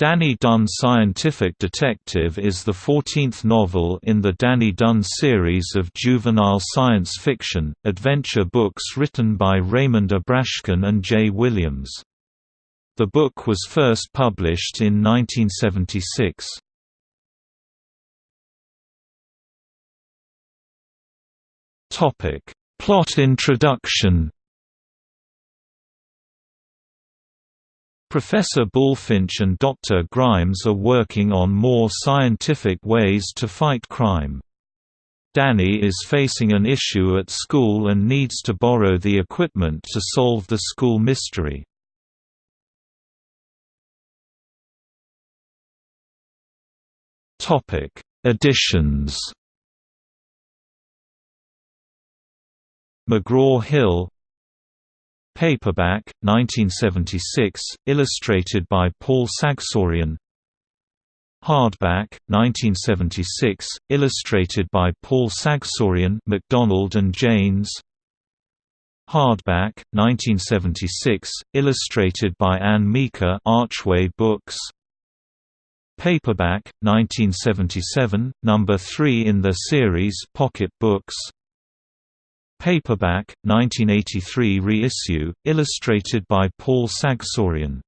Danny Dunn Scientific Detective is the 14th novel in the Danny Dunn series of juvenile science fiction, adventure books written by Raymond Abrashkin and Jay Williams. The book was first published in 1976. Plot introduction Professor Bullfinch and Dr. Grimes are working on more scientific ways to fight crime. Danny is facing an issue at school and needs to borrow the equipment to solve the school mystery. Topic: Additions McGraw-Hill Paperback, 1976, illustrated by Paul Sagsoorian Hardback, 1976, illustrated by Paul Sagsoorian Macdonald and Jane's. Hardback, 1976, illustrated by Ann Meeker Archway Books. Paperback, 1977, number 3 in the series Pocket Books Paperback, 1983 reissue, illustrated by Paul Sagsoorian